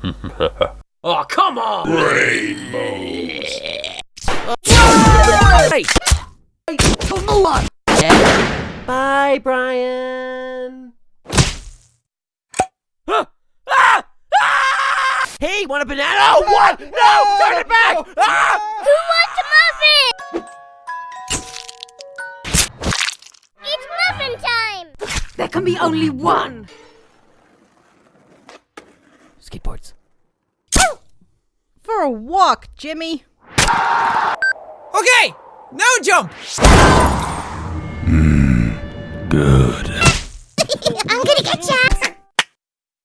oh, come on! Rainbows. Hey! Hey, come on! Bye, Brian. Ah! Ah! Ah! Hey, want a banana? Oh, what? No! Turn it back! Ah! Who wants a muffin? It's muffin time! There can be only one. Skateboards. For a walk, Jimmy. Okay, now jump. Hmm, good.